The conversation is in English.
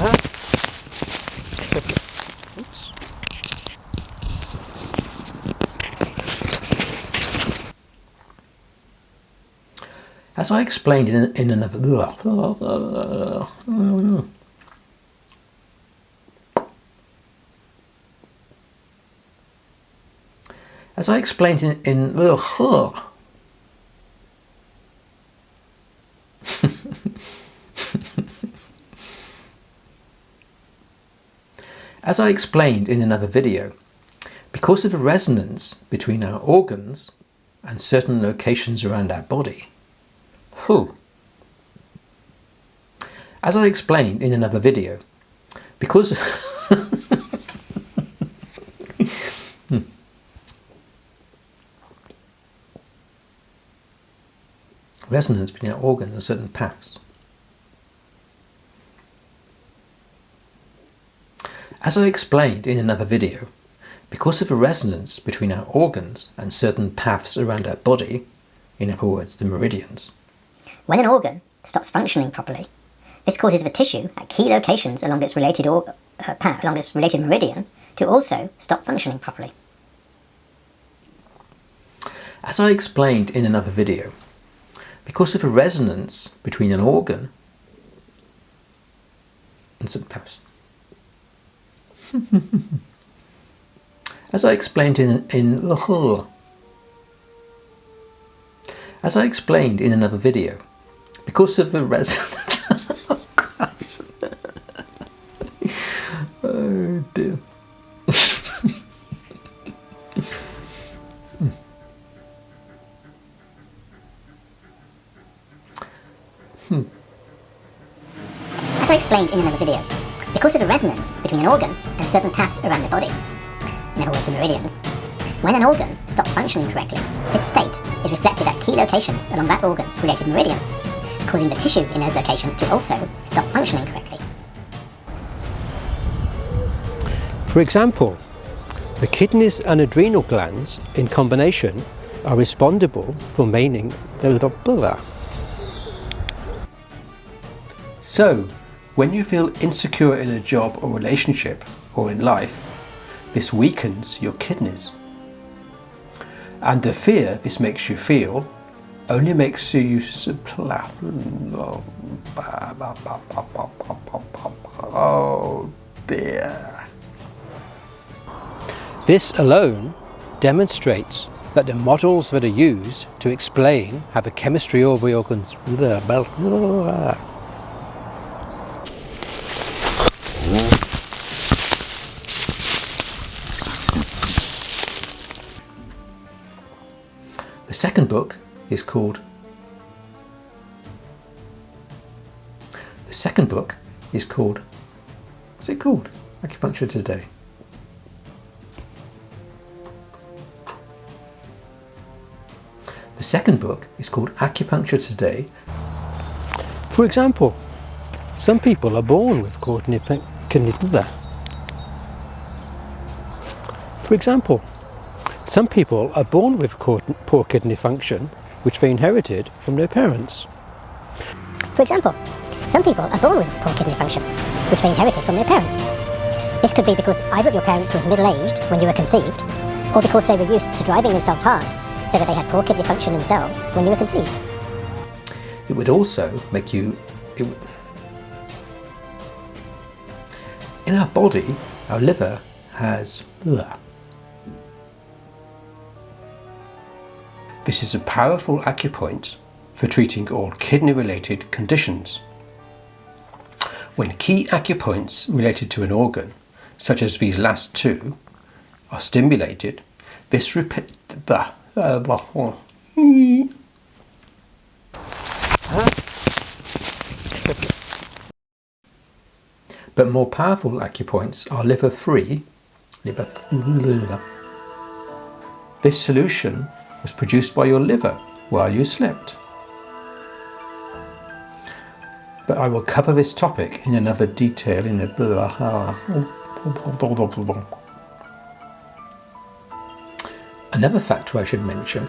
Oops. As I explained in, in another... As I explained in... in As I explained in another video, because of the resonance between our organs and certain locations around our body, whew, as I explained in another video, because hmm. resonance between our organs and certain paths As I explained in another video, because of the resonance between our organs and certain paths around our body, in other words the meridians. When an organ stops functioning properly, this causes the tissue at key locations along its related, or, uh, path, along its related meridian to also stop functioning properly. As I explained in another video, because of the resonance between an organ and certain paths, As I explained in in as I explained in another video, because of the resonance. oh dear. hmm. As I explained in another video, because of the resonance between an organ and certain paths around the body, in other words the meridians. When an organ stops functioning correctly, this state is reflected at key locations along that organ's related meridian, causing the tissue in those locations to also stop functioning correctly. For example, the kidneys and adrenal glands in combination are responsible for maintaining the So, when you feel insecure in a job or relationship or in life, this weakens your kidneys. And the fear this makes you feel only makes you oh dear. This alone demonstrates that the models that are used to explain how the chemistry of the second book is called The second book is called What's it called? Acupuncture Today. The second book is called Acupuncture Today. For example, some people are born with kidney For example, some people are born with poor kidney function, which they inherited from their parents. For example, some people are born with poor kidney function, which they inherited from their parents. This could be because either of your parents was middle-aged when you were conceived, or because they were used to driving themselves hard, so that they had poor kidney function themselves when you were conceived. It would also make you... in our body, our liver has... Ugh, This is a powerful acupoint for treating all kidney-related conditions. When key acupoints related to an organ, such as these last two, are stimulated, this repeat uh, but more powerful acupoints are liver-free. Liver. This solution was produced by your liver while you slept. But I will cover this topic in another detail in a... Another factor I should mention